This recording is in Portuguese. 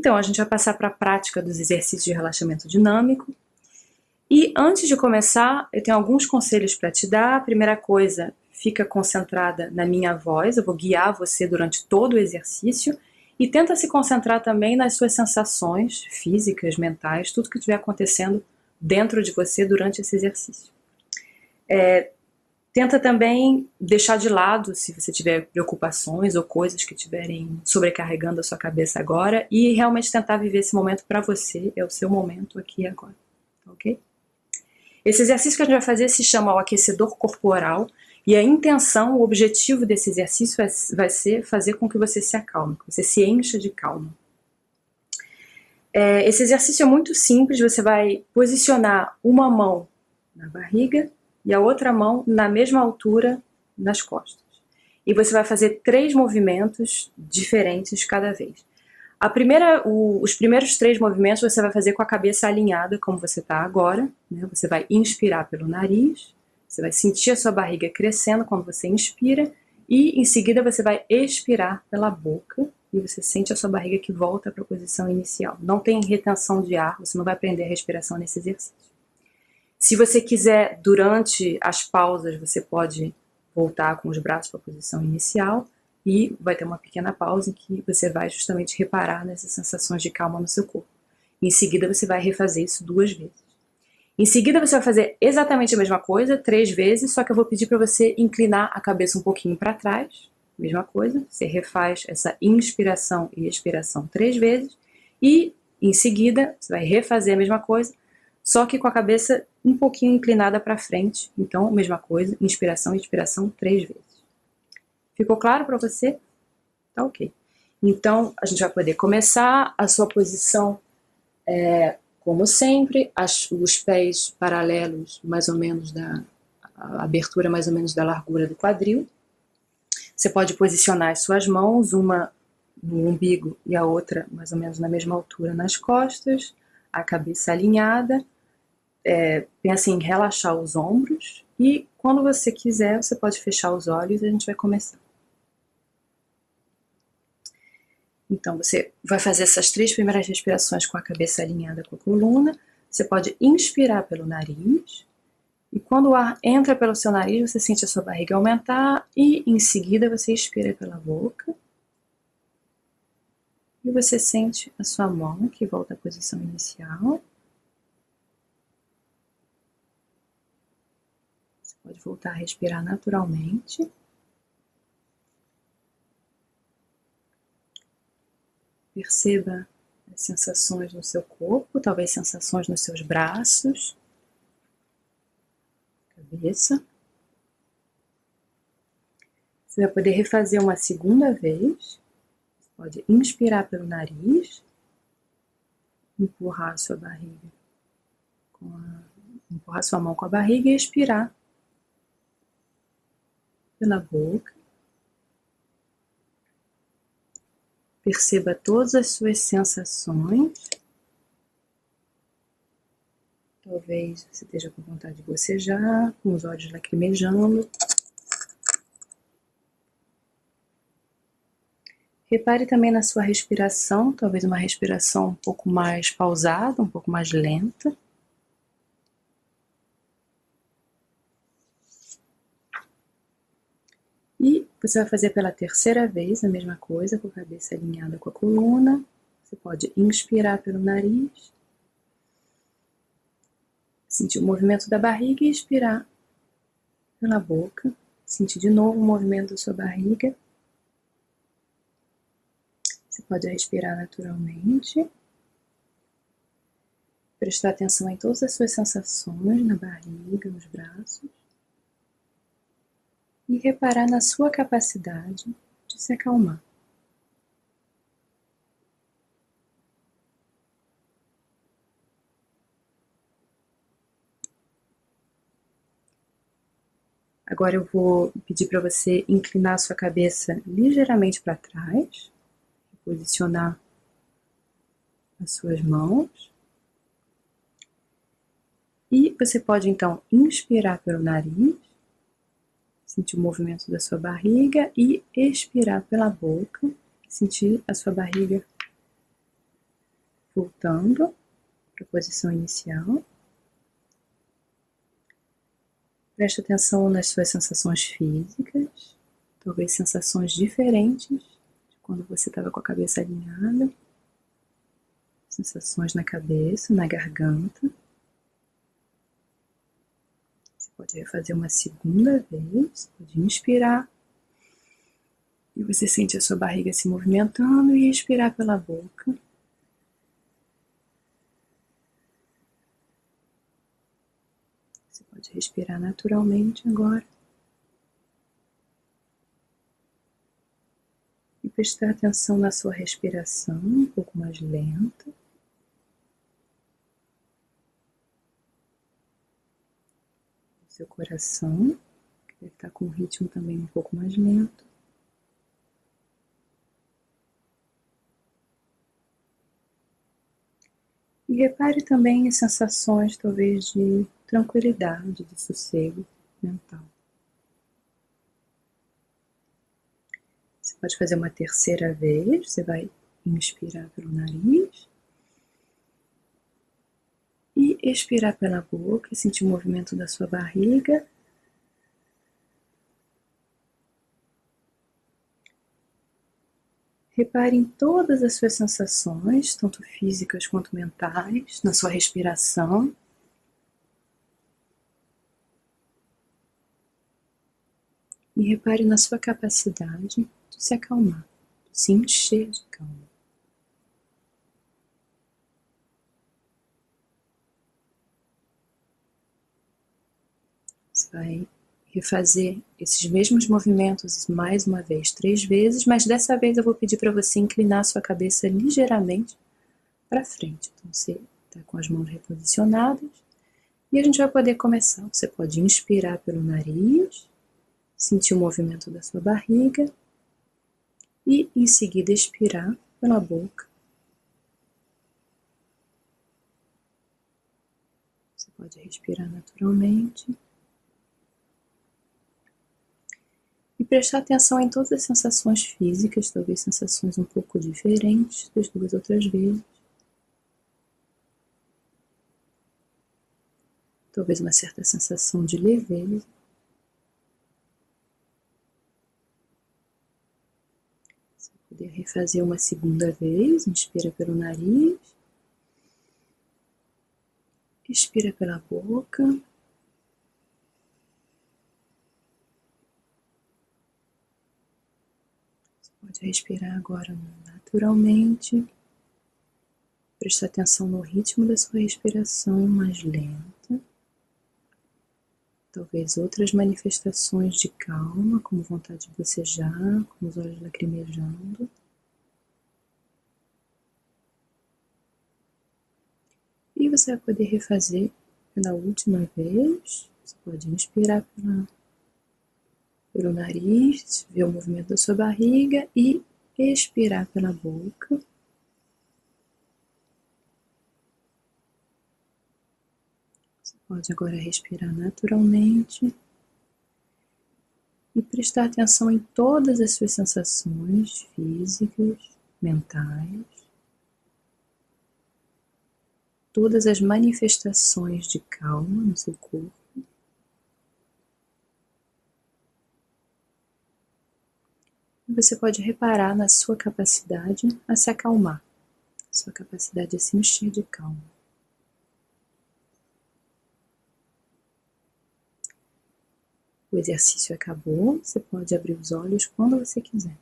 Então, a gente vai passar para a prática dos exercícios de relaxamento dinâmico. E antes de começar, eu tenho alguns conselhos para te dar. A primeira coisa, fica concentrada na minha voz, eu vou guiar você durante todo o exercício. E tenta se concentrar também nas suas sensações físicas, mentais, tudo que estiver acontecendo dentro de você durante esse exercício. É, Tenta também deixar de lado se você tiver preocupações ou coisas que estiverem sobrecarregando a sua cabeça agora e realmente tentar viver esse momento para você, é o seu momento aqui e agora, ok? Esse exercício que a gente vai fazer se chama o aquecedor corporal e a intenção, o objetivo desse exercício vai, vai ser fazer com que você se acalme, que você se encha de calma. É, esse exercício é muito simples, você vai posicionar uma mão na barriga e a outra mão na mesma altura nas costas. E você vai fazer três movimentos diferentes cada vez. A primeira, o, os primeiros três movimentos você vai fazer com a cabeça alinhada, como você está agora. Né? Você vai inspirar pelo nariz, você vai sentir a sua barriga crescendo quando você inspira, e em seguida você vai expirar pela boca, e você sente a sua barriga que volta para a posição inicial. Não tem retenção de ar, você não vai prender a respiração nesse exercício. Se você quiser, durante as pausas, você pode voltar com os braços para a posição inicial e vai ter uma pequena pausa em que você vai justamente reparar nessas sensações de calma no seu corpo. Em seguida, você vai refazer isso duas vezes. Em seguida, você vai fazer exatamente a mesma coisa, três vezes, só que eu vou pedir para você inclinar a cabeça um pouquinho para trás. Mesma coisa, você refaz essa inspiração e expiração três vezes. E, em seguida, você vai refazer a mesma coisa, só que com a cabeça um pouquinho inclinada para frente. Então, mesma coisa, inspiração e expiração três vezes. Ficou claro para você? Tá ok. Então, a gente vai poder começar a sua posição, é, como sempre, as, os pés paralelos, mais ou menos da abertura mais ou menos da largura do quadril. Você pode posicionar as suas mãos, uma no umbigo e a outra mais ou menos na mesma altura nas costas, a cabeça alinhada é, pensa em relaxar os ombros e quando você quiser, você pode fechar os olhos e a gente vai começar. Então, você vai fazer essas três primeiras respirações com a cabeça alinhada com a coluna. Você pode inspirar pelo nariz. E quando o ar entra pelo seu nariz, você sente a sua barriga aumentar. E em seguida, você expira pela boca. E você sente a sua mão que volta à posição inicial. Pode voltar a respirar naturalmente. Perceba as sensações no seu corpo, talvez sensações nos seus braços, cabeça. Você vai poder refazer uma segunda vez. Você pode inspirar pelo nariz, empurrar a sua barriga, a, empurrar sua mão com a barriga e expirar pela boca. Perceba todas as suas sensações. Talvez você esteja com vontade de bocejar, com os olhos lacrimejando. Repare também na sua respiração, talvez uma respiração um pouco mais pausada, um pouco mais lenta. Você vai fazer pela terceira vez a mesma coisa, com a cabeça alinhada com a coluna. Você pode inspirar pelo nariz, sentir o movimento da barriga e expirar pela boca. Sentir de novo o movimento da sua barriga. Você pode respirar naturalmente. Prestar atenção em todas as suas sensações na barriga, nos braços e reparar na sua capacidade de se acalmar. Agora eu vou pedir para você inclinar sua cabeça ligeiramente para trás, posicionar as suas mãos. E você pode então inspirar pelo nariz sentir o movimento da sua barriga e expirar pela boca, sentir a sua barriga voltando para a posição inicial. Preste atenção nas suas sensações físicas, talvez sensações diferentes de quando você estava com a cabeça alinhada. Sensações na cabeça, na garganta. Você pode refazer uma segunda vez, pode inspirar. E você sente a sua barriga se movimentando e expirar pela boca. Pode respirar naturalmente agora. E prestar atenção na sua respiração, um pouco mais lenta. Seu coração, que deve estar com um ritmo também um pouco mais lento. E repare também as sensações, talvez, de tranquilidade, de sossego mental. Você pode fazer uma terceira vez, você vai inspirar pelo nariz expirar pela boca, sentir o movimento da sua barriga. Repare em todas as suas sensações, tanto físicas quanto mentais, na sua respiração. E repare na sua capacidade de se acalmar, de se encher de calma. Vai refazer esses mesmos movimentos mais uma vez, três vezes, mas dessa vez eu vou pedir para você inclinar sua cabeça ligeiramente para frente. Então você está com as mãos reposicionadas e a gente vai poder começar. Você pode inspirar pelo nariz sentir o movimento da sua barriga e em seguida expirar pela boca. Você pode respirar naturalmente. E prestar atenção em todas as sensações físicas, talvez sensações um pouco diferentes das duas outras vezes. Talvez uma certa sensação de leveza. poder refazer uma segunda vez. Inspira pelo nariz. Expira pela boca. Respirar agora naturalmente. Presta atenção no ritmo da sua respiração mais lenta talvez outras manifestações de calma, como vontade de bocejar, com os olhos lacrimejando. E você vai poder refazer pela última vez. Você pode inspirar pela, pelo nariz, ver o movimento da sua barriga e expirar pela boca. Pode agora respirar naturalmente e prestar atenção em todas as suas sensações físicas, mentais, todas as manifestações de calma no seu corpo. E você pode reparar na sua capacidade a se acalmar, sua capacidade a se encher de calma. O exercício acabou, você pode abrir os olhos quando você quiser.